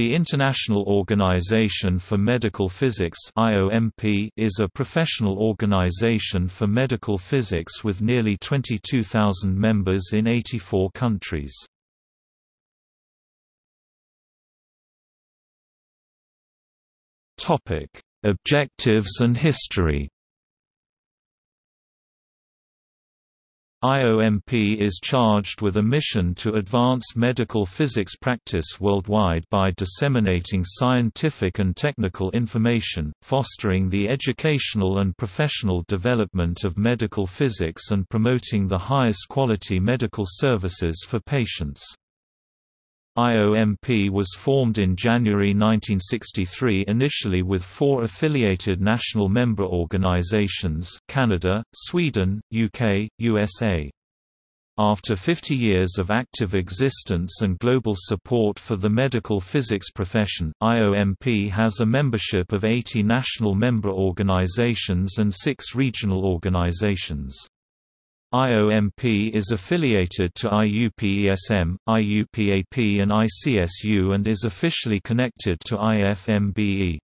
The International Organization for Medical Physics is a professional organization for medical physics with nearly 22,000 members in 84 countries. Objectives and history IOMP is charged with a mission to advance medical physics practice worldwide by disseminating scientific and technical information, fostering the educational and professional development of medical physics and promoting the highest quality medical services for patients. IOMP was formed in January 1963 initially with four affiliated national member organizations Canada, Sweden, UK, USA. After 50 years of active existence and global support for the medical physics profession, IOMP has a membership of 80 national member organizations and six regional organizations. IOMP is affiliated to IUPESM, IUPAP and ICSU and is officially connected to IFMBE.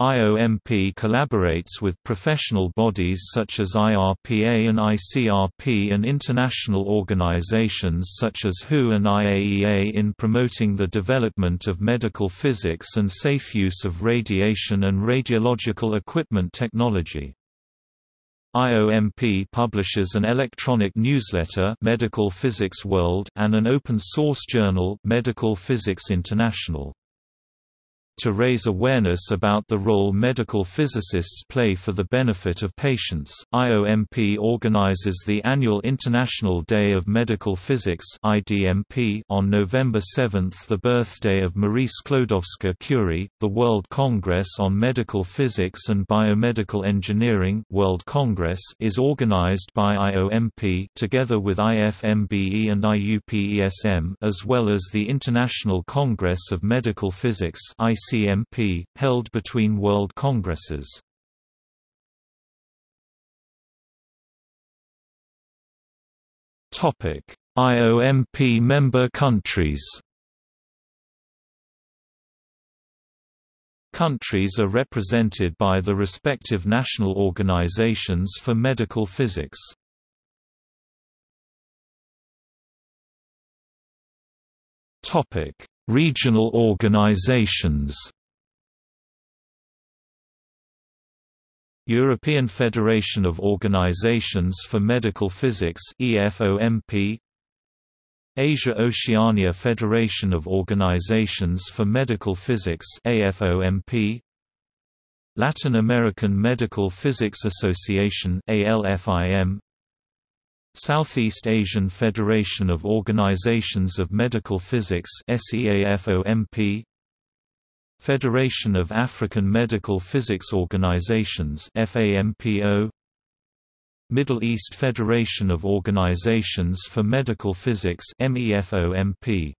IOMP collaborates with professional bodies such as IRPA and ICRP and international organizations such as WHO and IAEA in promoting the development of medical physics and safe use of radiation and radiological equipment technology. IOMP publishes an electronic newsletter Medical Physics World and an open-source journal Medical Physics International to raise awareness about the role medical physicists play for the benefit of patients. IOMP organizes the annual International Day of Medical Physics (IDMP) on November 7, the birthday of Marie Sklodowska-Curie. The World Congress on Medical Physics and Biomedical Engineering (World Congress) is organized by IOMP together with IFMBE and IUPESM, as well as the International Congress of Medical Physics (IC ICMP, held between World Congresses. IOMP member countries Countries are represented by the respective national organizations for medical physics. Topic: Regional organizations. European Federation of Organizations for Medical Physics EFOMP Asia-Oceania Federation of Organizations for Medical Physics AFOMP Latin American Medical Physics Association ALFIM Southeast Asian Federation of Organizations of Medical Physics SEAFOMP Federation of African Medical Physics Organizations FAMPO Middle East Federation of Organizations for Medical Physics MEFOMP